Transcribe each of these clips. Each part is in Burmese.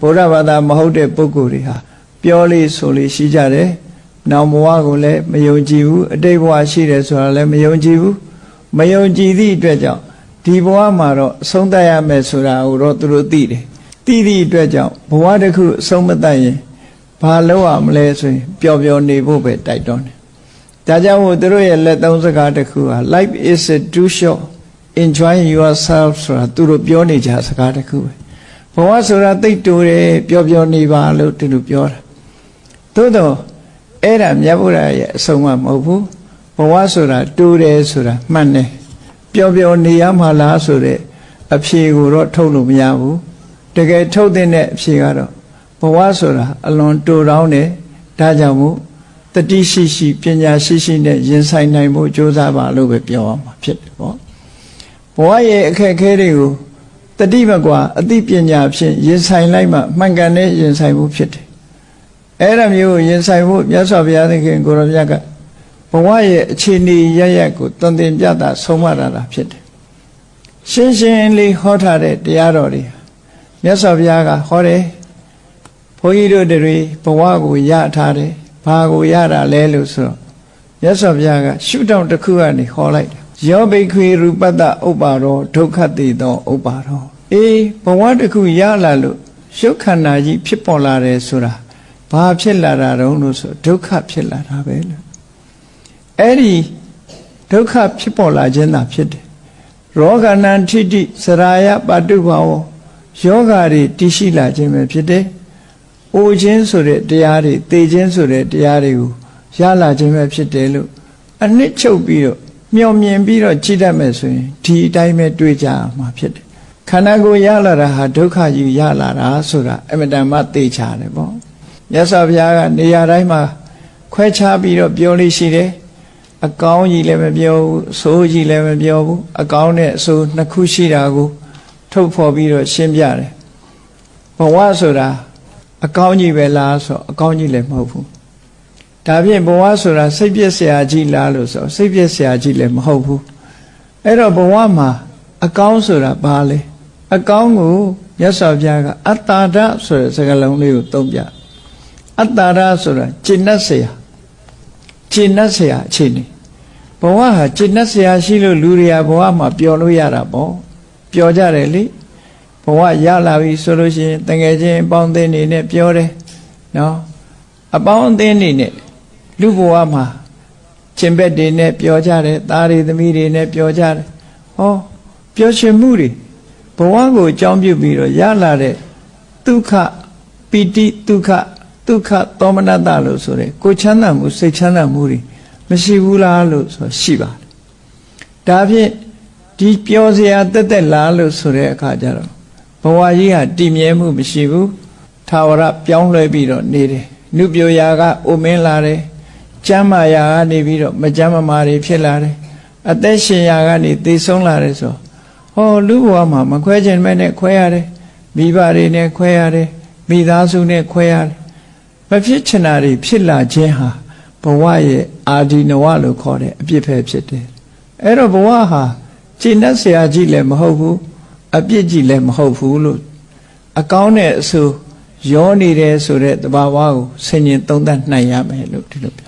ဗုဒ္ဓဘာသာမဟုတ်တဲ့ပုဂ္ဂိုလ်တွေဟာပြောလေးဆိုလေးရှိကြတယ်။နောင်ဘဝကိုလည်းမယုံကြည်ဘူးအတိတ်ဘဝရှိတယ်ဆိုတာလည်းမယုံကြည်ဘူး။မယုံကြည်သည့်အတွက်ကြောင့်ဒီဘဝမှာတော့အဆုံးသတ်ရမယ်ဆိုတာကိုတော့သူတို့သိတယ်။သိသည့်အတွက်ကြောင့်ဘဝတစ်ခုအဆုံးမသတ်ရင်ဘာလုပ်ရမလဲဆိုရင်ပျော်ပျော်နေဖို့ပဲတိုက်တွန်းတယ်။ဒါကြောင့်မို့သူတို့ရဲ့လက်သုံးစကားတစ်ခုဟာ life is too short enjoy yourself ဆိုတာသူတို့ပြောနေကြစကားတစ်ခုပဲ ဘဝဆိုတာသိတိုးတယ်ပျော်ပျော်နေပါလို့သူတို့ပြောတာသို့တော့အဲ့ဒါမြတ်ဗုဒ္ဓရဲ့အဆုံးအမဟုတ်ဘူးဘဝဆိုတာတိုးတယ်ဆိုတာမှန်တယ်ပျော်ပျော်နေရမှာလားဆိုတဲ့အဖြေကိုတော့ထုတ်လို့မရဘူးတကယ်ထုတ်တဲ့အဖြေကတော့ဘဝဆိုတာအလွန်တိုတောင်းတယ်ဒါကြောင့်မို့တတိရှိရှိပညာရှိရှိနဲ့ရင်ဆိုင်နိုင်ဖို့ကြိုးစားပါလို့ပဲပြောရမှာဖြစ်တယ်ပေါ့ဘဝရဲ့အခက်အခဲတွေကို တတိမကွာအသိပညာဖြင့်ရင်ဆိုင်လိုက်မှမှန်ကန်တဲ့ရင်ဆိုင်မှုဖြစ်တယ်အဲ့ဒါမျိုးကိုရင်ဆိုင်ဖို့မြတ်စွာဘုရားသခင်ကိုရောမြတ်ကဘဝရဲ့အခြေအနေရရက်ကိုတန်တင်ပြတာဆုံးမတာတာဖြစ်တယ်ရှင်းရှင်းလေးဟောထားတဲ့တရားတော်တွေမြတ်စွာဘုရားကဟောတယ်ဘုန်းကြီးတို့တွေဘဝကိုရထားတယ်ဘာကိုရတာလဲလို့ဆိုတော့မြတ်စွာဘုရားကရှုထောင့်တစ်ခုကနေဟောလိုက်တ ယ်ယောဘိခွေရူပတ္တဥပ္ပါရောဒုက္ခတိသောဥပ္ပါရောအေးဘဝတစ်ခုရလာလို့ရုပ်ခန္ဓာကြီးဖြစ်ပေါ်လာတယ်ဆိုတာဘာဖြစ်လာတာတုံးလို့ဆိုဒုက္ခဖြစ်လာတာပဲလို့အဲ့ဒီဒုက္ခဖြစ်ပေါ်လာခြင်းသာဖြစ်တယ်ရောဂဏံထိတိစရာယပတုဘာဝယောဂါတွေတည်ရှိလာခြင်းပဲဖြစ်တယ်။အိုခြင်းဆိုတဲ့တရားတွေသေခြင်းဆိုတဲ့တရားတွေကိုရလာခြင်းပဲဖြစ်တယ်လို့အနှစ်ချုပ်ပြီးတော့ မျောမြင်ပြီးတော့ကြည့်တတ်မယ်ဆိုရင်ဒီအတိုင်းပဲတွေးကြမှာဖြစ်တယ်ခန္ဓာကိုယ်ရလာတာဟာဒုက္ခကြီးရလာတာဆိုတာအမတန်မှသိချတယ်ပေါ့မြတ်စွာဘုရားကနေရာတိုင်းမှာခွဲခြားပြီးတော့ပြောလို့ရှိတယ်အကောင်းကြီးလည်းမပြောဘူးအဆိုးကြီးလည်းမပြောဘူးအကောင်းနဲ့အဆိုးနှစ်ခုရှိတာကိုထုတ်ဖော်ပြီးတော့ရှင်းပြတယ်ဘဝဆိုတာအကောင်းကြီးပဲလားဆိုအကောင်းကြီးလည်းမဟုတ်ဘူး ဒါဖြင့်ဘဝဆိုတာစိတ်ပြည့်စရာကြီးလားလို့ဆိုစိတ်ပြည့်စရာကြီးလည်းမဟုတ်ဘူးအဲ့တော့ဘဝမှာအကောင်းဆိုတာဘာလဲအကောင်းကိုရသော်ပြကအတ္တာဒဆိုတဲ့စကားလုံးလေးကိုသုံးပြအတ္တာဒဆိုတာจิตတ်เสียจิตတ်เสียအခြေအနေဘဝဟာจิตတ်เสียရှိလို့လူတွေကဘဝမှာပျော်လို့ရတာပေါ့ပျော်ကြတယ်လေဘဝရလာပြီဆိုလို့ရှိရင်တကယ်ချင်းအပေါင်းအသင်းတွေနဲ့ပြောတယ်နော်အပေါင်းအသင်းတွေနဲ့ လူဘဝမှာကျင်ဘက်တွေနဲ့ပျော်ကြတယ်သားတွေသမီးတွေနဲ့ပျော်ကြတယ်ဟောပျော်ရွှင်မှုတွေဘဝကိုအကြောင်းပြုပြီးတော့ရလာတဲ့ဒုက္ခပီတိဒုက္ခဒုက္ခသောမနတလို့ဆိုတဲ့ကိုချမ်းသာမှုစိတ်ချမ်းသာမှုတွေမရှိဘူးလားလို့ဆိုရှိပါတယ်ဒါဖြင့်ဒီပျော်စရာတက်တက်လားလို့ဆိုတဲ့အခါကျတော့ဘဝကြီးဟာတည်မြဲမှုမရှိဘူးထာဝရပြောင်းလဲပြီးတော့နေတယ်နုပြိုရာကအိုမင်းလာတယ် ကျမ်းမာရာကနေပြီးတော့မကျမ်းမမာတွေဖြစ်လာတယ်အသက်ရှင်ရာကနေသေဆုံးလာတယ်ဆိုဟောလူဘဝမှာမခွဲခြင်းမဲ့နဲ့ခွဲရတယ်မိဘတွေနဲ့ခွဲရတယ်မိသားစုနဲ့ခွဲရတယ်မဖြစ်ချင်တာတွေဖြစ်လာခြင်းဟာဘဝရဲ့အာဒီနဝလို့ခေါ်တဲ့အပြစ်ပဲဖြစ်တယ်အဲ့တော့ဘဝဟာကျင့်တတ်ဆရာကြီးလည်းမဟုတ်ဘူးအပြစ်ကြီးလည်းမဟုတ်ဘူးလို့အကောင်းတဲ့အဆိုရောနေတယ်ဆိုတဲ့တဘာဝကိုဆင်ញင်သုံးသပ်နိုင်ရမယ်လို့ဒီလိုပြော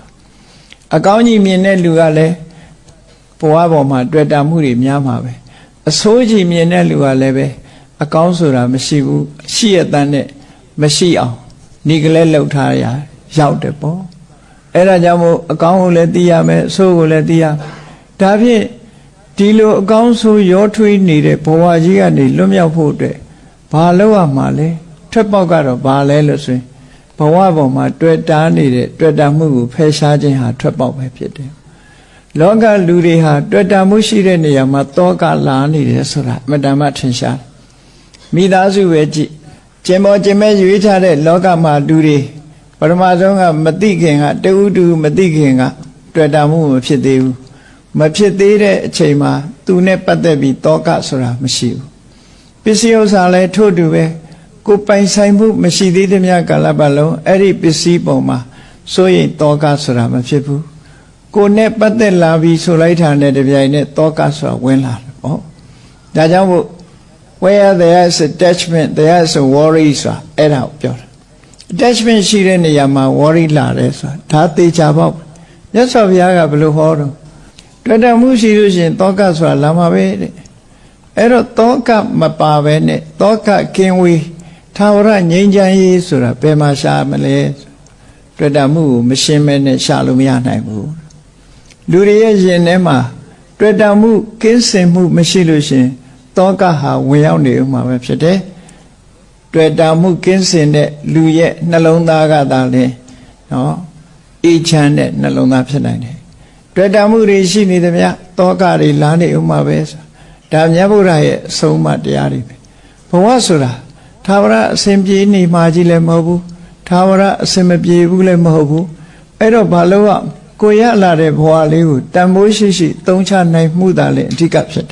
အကောင်းကြီးမြင်တဲ့လူကလည်းဘဝပေါ်မှာတွေ့တာမှုတွေများမှာပဲအဆိုးကြီးမြင်တဲ့လူကလည်းပဲအကောင်းဆိုတာမရှိဘူးရှိရတဲ့နဲ့မရှိအောင်နေကလေးလှုပ်ထားရရောက်တယ်ပေါ့အဲ့ဒါကြောင့်မို့အကောင်းကိုလည်းသိရမယ်အဆိုးကိုလည်းသိရဒါဖြင့်ဒီလိုအကောင်းဆိုးရောထွေးနေတဲ့ဘဝကြီးကနေလွတ်မြောက်ဖို့အတွက်ဘာလုပ်ရမှာလဲထွက်ပေါက်ကတော့ဘာလဲလို့ဆိုရင် ဘဝပေါ်မှာတွေ့တာနေတဲ့တွေ့တာမှုကိုဖယ်ရှားခြင်းဟာထွက်ပေါက်ပဲဖြစ်တယ်လောကလူတွေဟာတွေ့တာမှုရှိတဲ့နေရာမှာတောကလာနေတယ်ဆိုတာအမတန်မှထင်ရှားမိသားစုပဲကြည့်ကျင်ပေါ်ကျင်မဲ့ရွေးထားတဲ့လောကမှာလူတွေပထမဆုံးကမသိခင်ကတူတူမသိခင်ကတွေ့တာမှုမဖြစ်သေးဘူးမဖြစ်သေးတဲ့အချိန်မှာသူနဲ့ပတ်သက်ပြီးတောကဆိုတာမရှိဘူးပစ္စည်းဥစ္စာလည်းထို့တူပဲ ကိုပိုင်ဆိုင်မှုမရှိသေးတဲ့မြတ်ကာလပတ်လုံးအဲ့ဒီပစ္စည်းပုံမှာစိုးရင်တောကဆိုတာမဖြစ်ဘူးကိုနဲ့ပတ်သက်လာပြီးဆိုလိုက်တာနဲ့တပြိုင်နက်တောကဆိုတာဝင်လာတယ်ပေါ့ဒါကြောင့်မို့ where there is attachment there is a worry ဆိုတာအဲ့ဒါကိုပြောတာ attachment ရှိတဲ့နေရာမှာ worry လာတယ်ဆိုတာဒါသေချာပေါ့မြတ်စွာဘုရားကဘယ်လိုဟောတော့တွေ့တမှုရှိလို့ရှိရင်တောကဆိုတာလာမှာပဲတဲ့အဲ့တော့တောကမပါပဲနဲ့တောကကင်းဝေး သာဝရငြိမ်းချမ်းရေးဆိုတာဘယ်မှာရှာမလဲတွေ့တမှုကိုမရှင်းမဲနဲ့ရှာလို့မရနိုင်ဘူးလူတွေရဲ့ရင်ထဲမှာတွေ့တမှုကင်းစင်မှုမရှိလို့ရှိရင်တောကဟာဝင်ရောက်နေဥမှာပဲဖြစ်တယ်တွေ့တာမှုကင်းစင်တဲ့လူရဲ့နှလုံးသားကသာလဲနော်အေးချမ်းတဲ့နှလုံးသားဖြစ်နိုင်တယ်တွေ့တာမှုတွေရှိနေသမျှတောကတွေလာနေဥမှာပဲဆိုဒါမြတ်ဗုဒ္ဓရဲ့အဆုံးအမတရားတွေပဲဘဝဆိုတာ သာဝရအစဉ်ပြေနေမှကြီးလည်းမဟုတ်ဘူးသာဝရအစဉ်မပြေဘူးလည်းမဟုတ်ဘူးအဲ့တော့ဘာလို့ကကိုရလာတဲ့ဘဝလေးကိုတန်ဖိုးရှိရှိသုံးချနိုင်မှုသာလည်းအဓိကဖြစ်တယ်